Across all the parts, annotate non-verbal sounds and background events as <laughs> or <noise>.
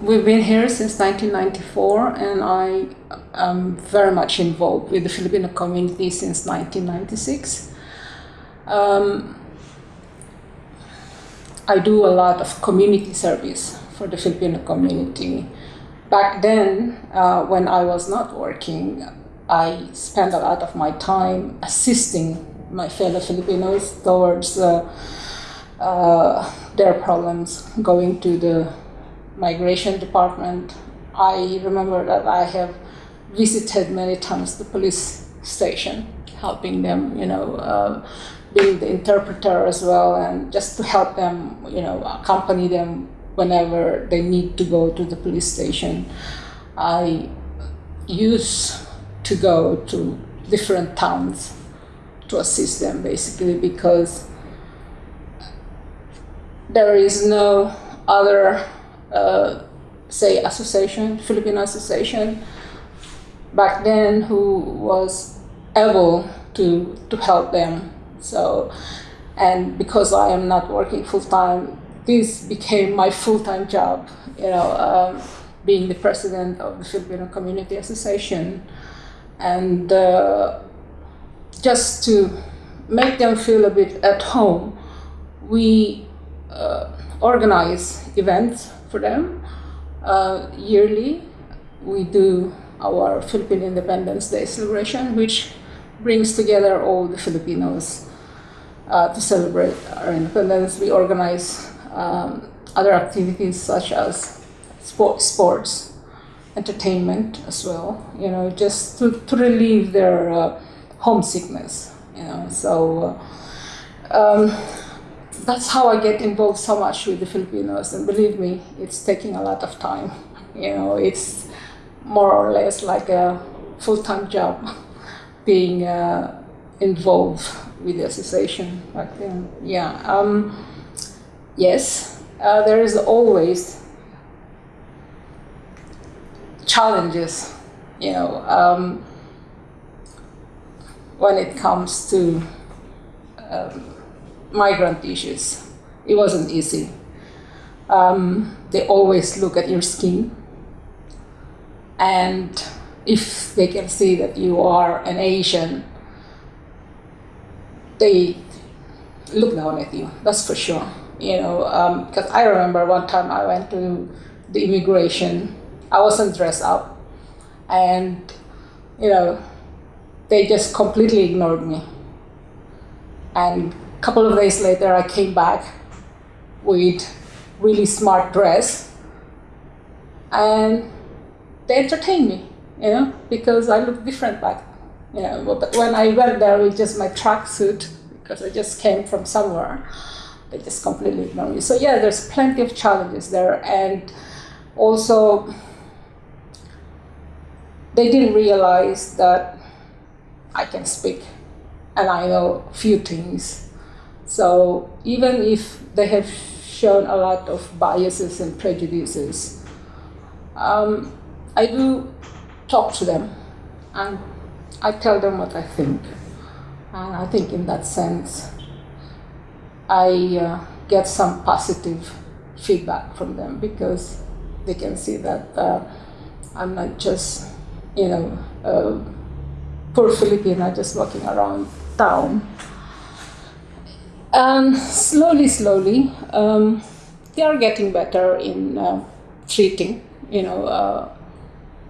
We've been here since 1994 and I am very much involved with the Filipino community since 1996. Um, I do a lot of community service for the Filipino community. Back then, uh, when I was not working, I spent a lot of my time assisting my fellow Filipinos towards uh, uh, their problems, going to the migration department. I remember that I have visited many times the police station, helping them, you know, uh, being the interpreter as well, and just to help them, you know, accompany them whenever they need to go to the police station. I used to go to different towns to assist them basically because there is no other uh, say association, Filipino association, back then who was able to to help them. So, and because I am not working full time, this became my full time job. You know, um, being the president of the Filipino Community Association, and uh, just to make them feel a bit at home, we uh, organize events for them. Uh, yearly, we do our Philippine Independence Day celebration, which brings together all the Filipinos uh, to celebrate our independence. We organize um, other activities such as sport, sports, entertainment as well, you know, just to, to relieve their uh, homesickness, you know. So uh, um, that's how I get involved so much with the Filipinos. And believe me, it's taking a lot of time. You know, it's more or less like a full-time job <laughs> being uh, involved with the association back then. Yeah. Um, yes, uh, there is always challenges, you know, um, when it comes to um, migrant issues. It wasn't easy. Um, they always look at your skin. And if they can see that you are an Asian, they look down at you, that's for sure. You know, because um, I remember one time I went to the immigration, I wasn't dressed up, and, you know, they just completely ignored me. And a couple of days later, I came back with really smart dress, and they entertained me, you know, because I looked different back. You know, but when I went there with just my tracksuit, because I just came from somewhere, they just completely ignore me. So yeah, there's plenty of challenges there, and also they didn't realize that I can speak and I know a few things so even if they have shown a lot of biases and prejudices, um, I do talk to them and I tell them what I think. And I think in that sense, I uh, get some positive feedback from them because they can see that uh, I'm not just, you know, a poor Filipina just walking around town and slowly, slowly, um, they are getting better in uh, treating, you know, uh,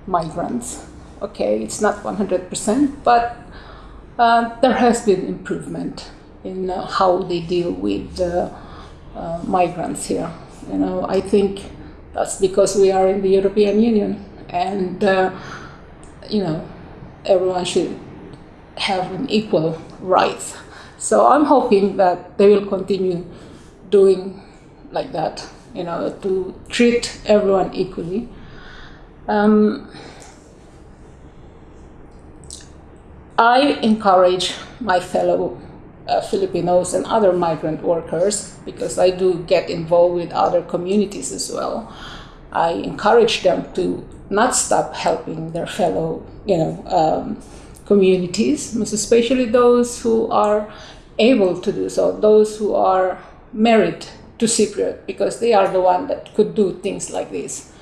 migrants. Okay, it's not 100%, but uh, there has been improvement in uh, how they deal with uh, migrants here. You know, I think that's because we are in the European Union, and uh, you know, everyone should have an equal rights so I'm hoping that they will continue doing like that, you know, to treat everyone equally. Um, I encourage my fellow uh, Filipinos and other migrant workers, because I do get involved with other communities as well, I encourage them to not stop helping their fellow, you know, um, communities, especially those who are able to do so, those who are married to Cypriot, because they are the one that could do things like this.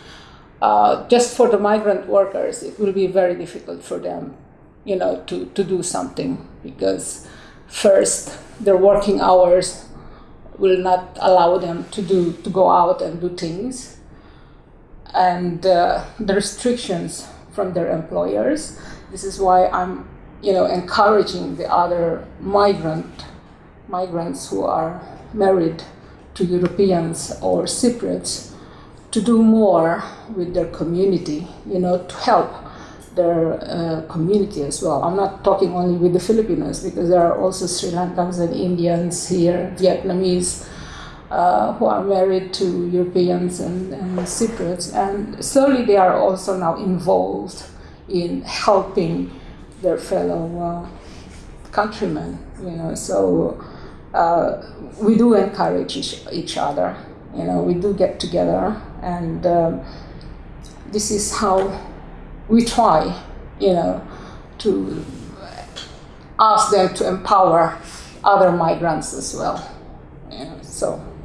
Uh, just for the migrant workers, it will be very difficult for them, you know, to, to do something because first their working hours will not allow them to do to go out and do things. And uh, the restrictions from their employers. This is why i'm you know encouraging the other migrant migrants who are married to europeans or cypriots to do more with their community you know to help their uh, community as well. I'm not talking only with the Filipinos because there are also Sri Lankans and Indians here, Vietnamese, uh, who are married to Europeans and, and Cypriots, and slowly they are also now involved in helping their fellow uh, countrymen. You know, so uh, we do encourage each, each other. You know, we do get together, and um, this is how we try, you know, to ask them to empower other migrants as well. You know, so.